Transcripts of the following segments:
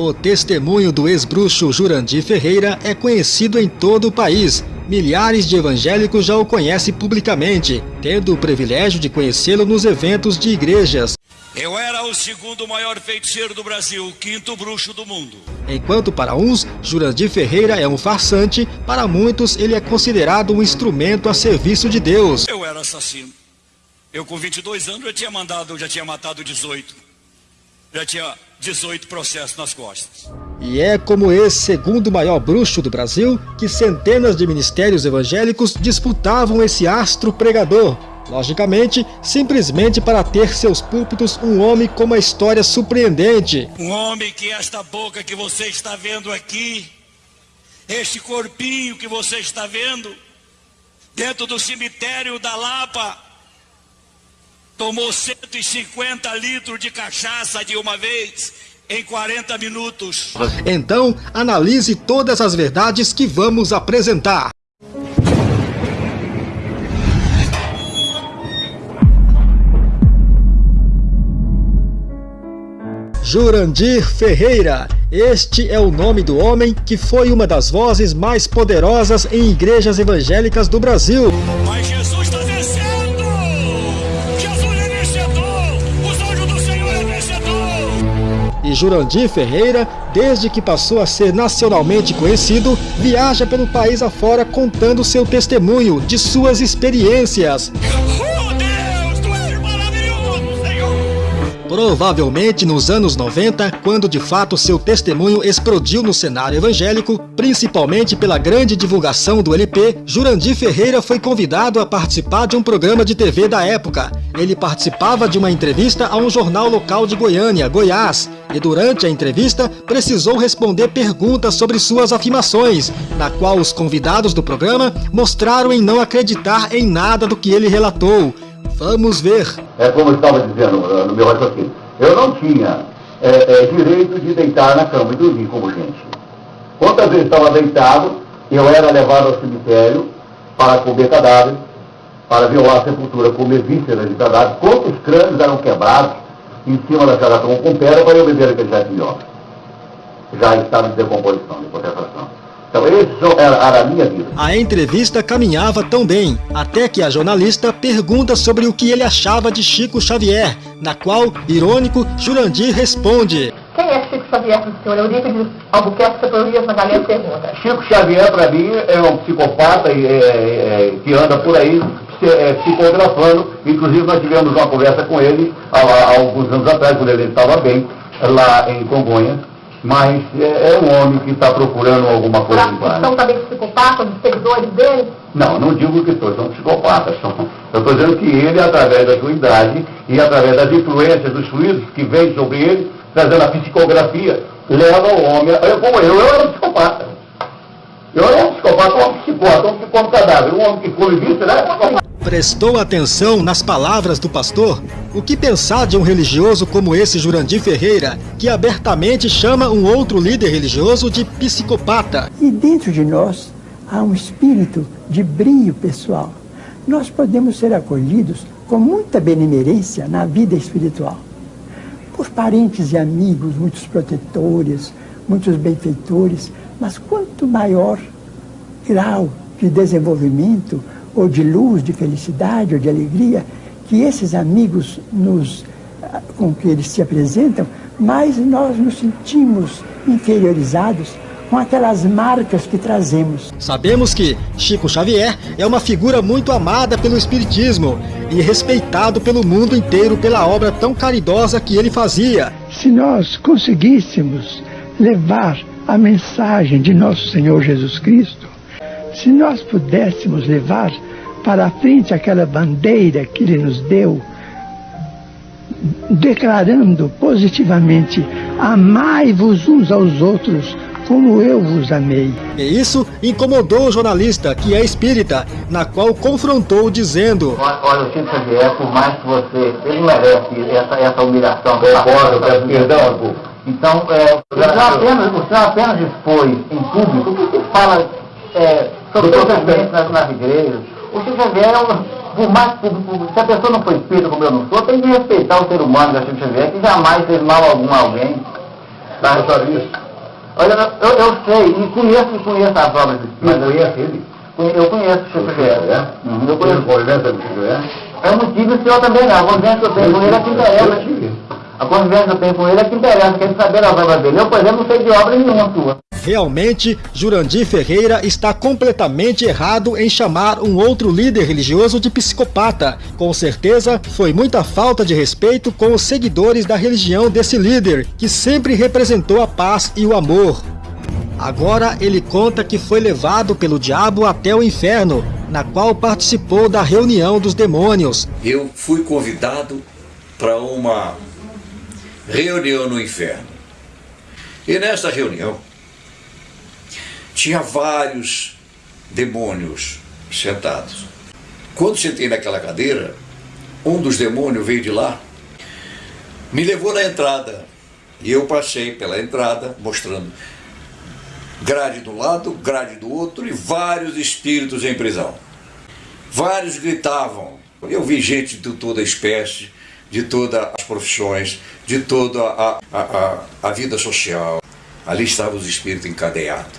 O testemunho do ex-bruxo Jurandir Ferreira é conhecido em todo o país. Milhares de evangélicos já o conhecem publicamente, tendo o privilégio de conhecê-lo nos eventos de igrejas. Eu era o segundo maior feiticeiro do Brasil, o quinto bruxo do mundo. Enquanto para uns, Jurandir Ferreira é um farsante, para muitos ele é considerado um instrumento a serviço de Deus. Eu era assassino. Eu com 22 anos já tinha mandado, já tinha matado 18. Já tinha 18 processos nas costas. E é como esse segundo maior bruxo do Brasil que centenas de ministérios evangélicos disputavam esse astro pregador, Logicamente, simplesmente para ter seus púlpitos um homem com uma história surpreendente. Um homem que esta boca que você está vendo aqui, este corpinho que você está vendo, dentro do cemitério da Lapa, tomou 150 litros de cachaça de uma vez em 40 minutos. Então, analise todas as verdades que vamos apresentar. Jurandir Ferreira. Este é o nome do homem que foi uma das vozes mais poderosas em igrejas evangélicas do Brasil. Mas Jesus Jurandir Ferreira, desde que passou a ser nacionalmente conhecido, viaja pelo país afora contando seu testemunho de suas experiências. Provavelmente nos anos 90, quando de fato seu testemunho explodiu no cenário evangélico, principalmente pela grande divulgação do LP, Jurandir Ferreira foi convidado a participar de um programa de TV da época. Ele participava de uma entrevista a um jornal local de Goiânia, Goiás, e durante a entrevista precisou responder perguntas sobre suas afirmações, na qual os convidados do programa mostraram em não acreditar em nada do que ele relatou. Vamos ver. É como eu estava dizendo uh, no meu raciocínio. Eu não tinha é, é, direito de deitar na cama e dormir como gente. Quantas vezes estava deitado, eu era levado ao cemitério para comer cadáveres, para violar a sepultura, comer vísceras de cadáveres. Quantos crânios eram quebrados em cima da chagata com pedra para eu beber aquele jardim de. Já estava em decomposição, de concentração. Então, era a minha vida. A entrevista caminhava tão bem, até que a jornalista pergunta sobre o que ele achava de Chico Xavier, na qual, irônico, Jurandir responde. Quem é Chico Xavier para o senhor? Albuquerque, pergunta. Chico Xavier, para mim, é um psicopata é, é, que anda por aí é, psicografando. Inclusive, nós tivemos uma conversa com ele há, há alguns anos atrás, quando ele estava bem, lá em Congonhas mas é, é um homem que está procurando alguma coisa em Guarda. São também psicopatas, os seguidores dele? Não, não digo que todos são psicopatas. São, eu estou dizendo que ele, através da sua idade e através das influências dos fluidos que vêm sobre ele, trazendo a psicografia, leva o homem, eu, como eu, eu era um psicopata. Eu era um psicopata, um psicopata, um psicopata cadáver, um homem que come vista, né? Prestou atenção nas palavras do pastor? O que pensar de um religioso como esse Jurandir Ferreira, que abertamente chama um outro líder religioso de psicopata? E dentro de nós há um espírito de brilho pessoal. Nós podemos ser acolhidos com muita benemerência na vida espiritual. Por parentes e amigos, muitos protetores, muitos benfeitores, mas quanto maior grau de desenvolvimento, ou de luz, de felicidade, ou de alegria, que esses amigos nos, ah, com que eles se apresentam, mais nós nos sentimos inferiorizados com aquelas marcas que trazemos. Sabemos que Chico Xavier é uma figura muito amada pelo Espiritismo e respeitado pelo mundo inteiro pela obra tão caridosa que ele fazia. Se nós conseguíssemos levar a mensagem de nosso Senhor Jesus Cristo, se nós pudéssemos levar para a frente aquela bandeira que Ele nos deu, declarando positivamente: Amai-vos uns aos outros como eu vos amei. E isso incomodou o jornalista, que é espírita, na qual confrontou dizendo... Olha, o Chico Xavier, por mais que você... Ele merece essa, essa humilhação. Concordo, peço perdão. Então, é, o, senhor apenas, senhor apenas expôs em público o que fala é, sobre todas as nas, nas igrejas, o Chico Xavier é um, por mais, se a pessoa não foi espírita como eu não sou, tem que respeitar o ser humano da Chico Xavier, que jamais fez mal algum a alguém. Tá, isso. Olha, eu, eu sei, e conheço, conheço as obras do Mas conhece ele? Eu conheço o Chico Xavier. É? Eu conheço. Convivência do Chico Xavier? Eu não tive o senhor também não. A convivência que eu tenho com ele é que interessa. A convivência que eu tenho com ele é que interessa. Quer saber as obras dele. Eu, por exemplo, não sei de obra nenhuma sua. Realmente, Jurandir Ferreira está completamente errado em chamar um outro líder religioso de psicopata. Com certeza, foi muita falta de respeito com os seguidores da religião desse líder, que sempre representou a paz e o amor. Agora ele conta que foi levado pelo diabo até o inferno, na qual participou da reunião dos demônios. Eu fui convidado para uma reunião no inferno. E nessa reunião tinha vários demônios sentados. Quando sentei naquela cadeira, um dos demônios veio de lá, me levou na entrada. E eu passei pela entrada, mostrando grade do lado, grade do outro e vários espíritos em prisão. Vários gritavam. Eu vi gente de toda a espécie, de todas as profissões, de toda a, a, a, a vida social. Ali estavam os espíritos encadeados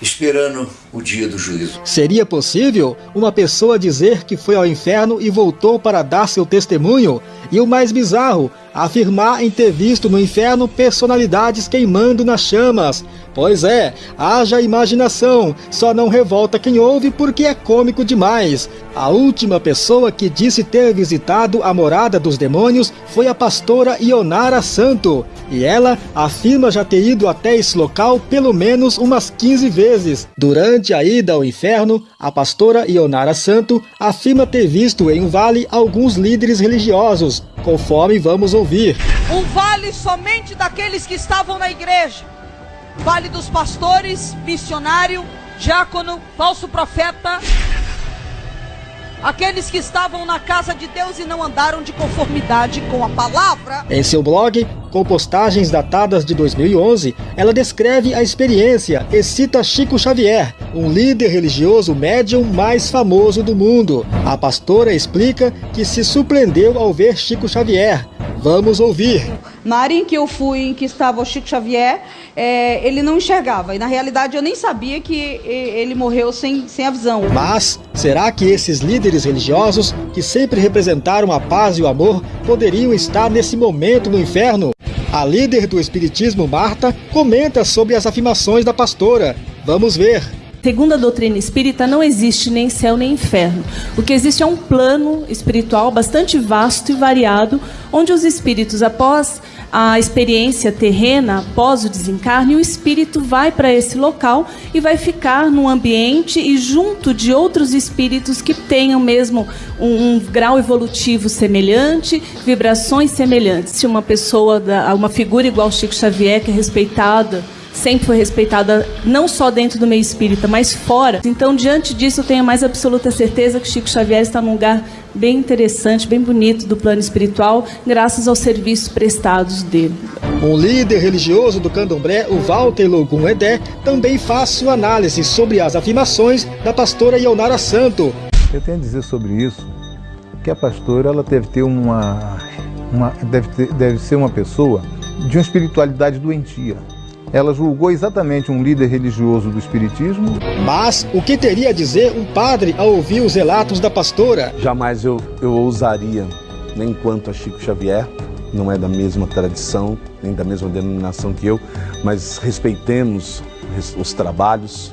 esperando o dia do juízo. Seria possível uma pessoa dizer que foi ao inferno e voltou para dar seu testemunho? E o mais bizarro, afirmar em ter visto no inferno personalidades queimando nas chamas. Pois é, haja imaginação, só não revolta quem ouve porque é cômico demais. A última pessoa que disse ter visitado a morada dos demônios foi a pastora Ionara Santo, e ela afirma já ter ido até esse local pelo menos umas 15 vezes. Durante a ida ao inferno, a pastora Ionara Santo afirma ter visto em um vale alguns líderes religiosos, conforme vamos ouvir. Um vale somente daqueles que estavam na igreja vale dos pastores, missionário, diácono, falso profeta, aqueles que estavam na casa de Deus e não andaram de conformidade com a palavra. Em seu blog, com postagens datadas de 2011, ela descreve a experiência e cita Chico Xavier, um líder religioso médium mais famoso do mundo. A pastora explica que se surpreendeu ao ver Chico Xavier. Vamos ouvir. Na área em que eu fui, em que estava o Chico Xavier, é, ele não enxergava. E na realidade eu nem sabia que ele morreu sem, sem a visão. Mas será que esses líderes religiosos, que sempre representaram a paz e o amor, poderiam estar nesse momento no inferno? A líder do Espiritismo, Marta, comenta sobre as afirmações da pastora. Vamos ver. Segundo a doutrina espírita, não existe nem céu nem inferno. O que existe é um plano espiritual bastante vasto e variado, onde os espíritos, após a experiência terrena, após o desencarne, o espírito vai para esse local e vai ficar num ambiente e junto de outros espíritos que tenham mesmo um, um grau evolutivo semelhante, vibrações semelhantes. Se uma pessoa, uma figura igual Chico Xavier, que é respeitada, sempre foi respeitada não só dentro do meio espírita, mas fora. Então, diante disso, eu tenho a mais absoluta certeza que Chico Xavier está num lugar bem interessante, bem bonito do plano espiritual, graças aos serviços prestados dele. Um líder religioso do candomblé, o Walter Logum Edé, também faz sua análise sobre as afirmações da pastora Ionara Santo. Eu tenho a dizer sobre isso que a pastora ela deve ter uma, uma deve, ter, deve ser uma pessoa de uma espiritualidade doentia ela julgou exatamente um líder religioso do Espiritismo. Mas o que teria a dizer um padre ao ouvir os relatos da pastora? Jamais eu, eu ousaria, nem quanto a Chico Xavier, não é da mesma tradição, nem da mesma denominação que eu, mas respeitemos os trabalhos,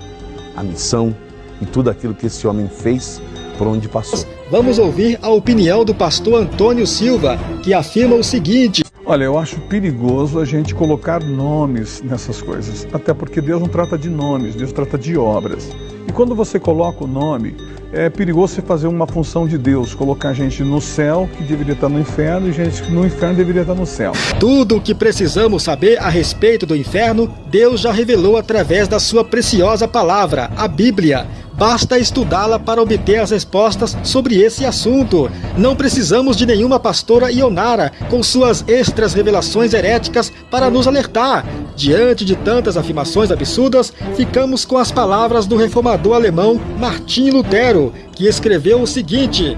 a missão e tudo aquilo que esse homem fez por onde passou. Vamos ouvir a opinião do pastor Antônio Silva, que afirma o seguinte: Olha, eu acho perigoso a gente colocar nomes nessas coisas, até porque Deus não trata de nomes, Deus trata de obras. E quando você coloca o nome, é perigoso você fazer uma função de Deus, colocar gente no céu que deveria estar no inferno e gente que no inferno deveria estar no céu. Tudo o que precisamos saber a respeito do inferno, Deus já revelou através da sua preciosa palavra, a Bíblia. Basta estudá-la para obter as respostas sobre esse assunto. Não precisamos de nenhuma pastora Ionara com suas extras revelações heréticas para nos alertar. Diante de tantas afirmações absurdas, ficamos com as palavras do reformador alemão Martim Lutero, que escreveu o seguinte: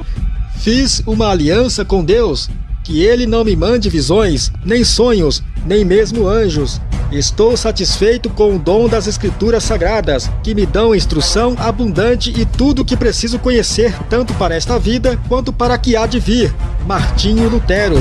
Fiz uma aliança com Deus, que ele não me mande visões, nem sonhos, nem mesmo anjos. Estou satisfeito com o dom das Escrituras Sagradas, que me dão instrução abundante e tudo o que preciso conhecer, tanto para esta vida quanto para a que há de vir. Martinho Lutero